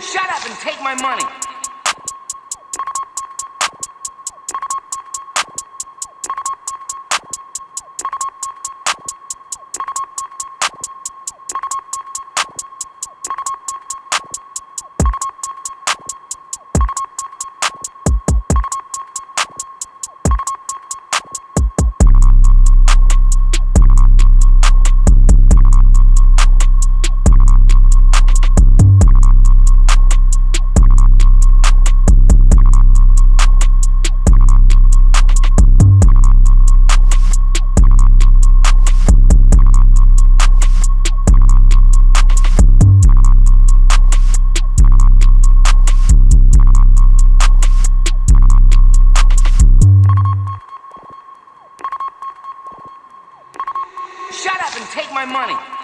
Shut up and take my money. Take my money.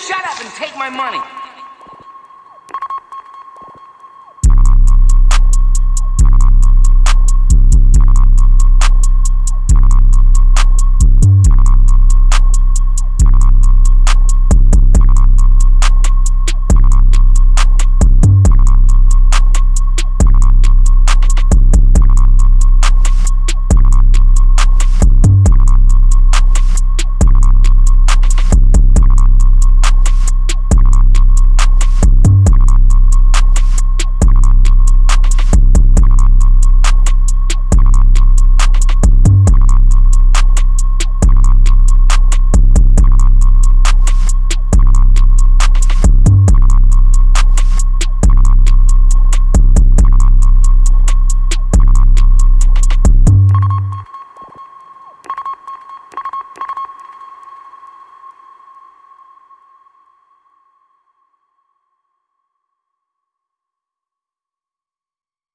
Shut up and take my money.